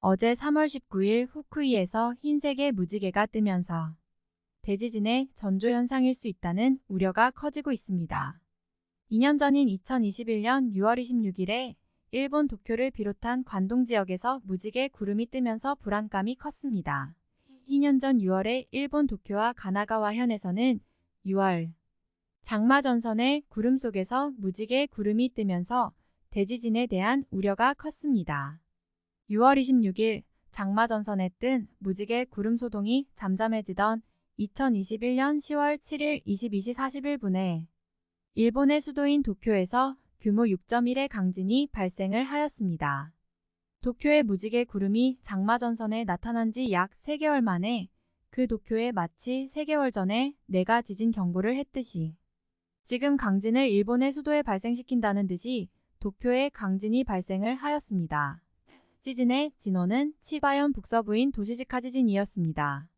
어제 3월 19일 후쿠이에서 흰색의 무지개가 뜨면서 대지진의 전조현상일 수 있다는 우려가 커지고 있습니다. 2년 전인 2021년 6월 26일에 일본 도쿄를 비롯한 관동 지역에서 무지개 구름이 뜨면서 불안감이 컸습니다. 2년 전 6월에 일본 도쿄와 가나가와 현에서는 6월 장마 전선의 구름 속에서 무지개 구름이 뜨면서 대지진에 대한 우려가 컸습니다. 6월 26일 장마 전선에 뜬 무지개 구름 소동이 잠잠해지던 2021년 10월 7일 22시 41분에 일본의 수도인 도쿄에서 규모 6.1의 강진이 발생을 하였습니다. 도쿄의 무지개 구름이 장마 전선에 나타난 지 약 3개월 만에 그 도쿄에 마치 3개월 전에 내가 지진 경보를 했듯이 지금 강진을 일본의 수도에 발생시킨다는 듯이 도쿄에 강진이 발생을 하였습니다. 지진의 진원은 치바현 북서부인 도시지카 지진이었습니다.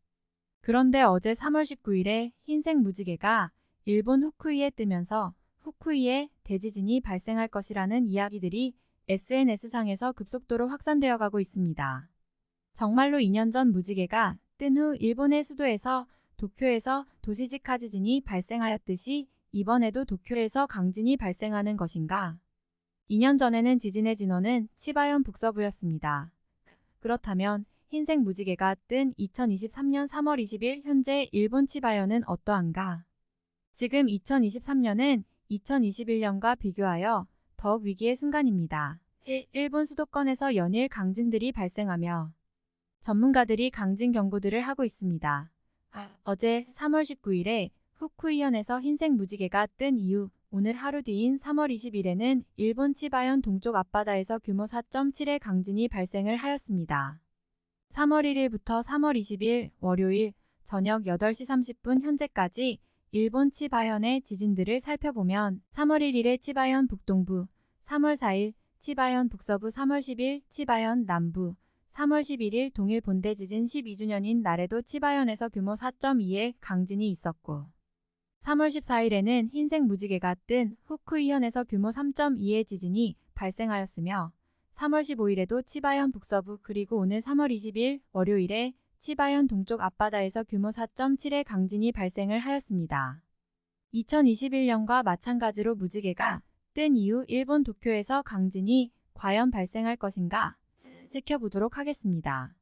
그런데 어제 3월 19일에 흰색 무지개가 일본 후쿠이에 뜨면서 후쿠이에 대지진이 발생할 것이라는 이야기들이 SNS상에서 급속도로 확산되어 가고 있습니다. 정말로 2년 전 무지개가 뜬 후 일본의 수도에서 도쿄에서 도시지카 지진이 발생하였듯이 이번에도 도쿄에서 강진이 발생하는 것인가? 2년 전에는 지진의 진원은 치바현 북서부였습니다. 그렇다면 흰색 무지개가 뜬 2023년 3월 20일 현재 일본 치바현은 어떠한가? 지금 2023년은 2021년과 비교하여 더욱 위기의 순간입니다. 일본 수도권에서 연일 강진들이 발생하며 전문가들이 강진 경고들을 하고 있습니다. 어제 3월 19일에 후쿠이현에서 흰색 무지개가 뜬 이후 오늘 하루 뒤인 3월 20일에는 일본 치바현 동쪽 앞바다에서 규모 4.7의 강진이 발생을 하였습니다. 3월 1일부터 3월 20일 월요일 저녁 8시 30분 현재까지 일본 치바현의 지진들을 살펴보면 3월 1일에 치바현 북동부, 3월 4일 치바현 북서부 3월 10일 치바현 남부, 3월 11일 동일 본대 지진 12주년인 날에도 치바현에서 규모 4.2의 강진이 있었고 3월 14일에는 흰색 무지개가 뜬 후쿠이현에서 규모 3.2의 지진이 발생하였으며 3월 15일에도 치바현 북서부 그리고 오늘 3월 20일 월요일에 치바현 동쪽 앞바다에서 규모 4.7의 강진이 발생을 하였습니다. 2021년과 마찬가지로 무지개가 뜬 이후 일본 도쿄에서 강진이 과연 발생할 것인가 지켜보도록 하겠습니다.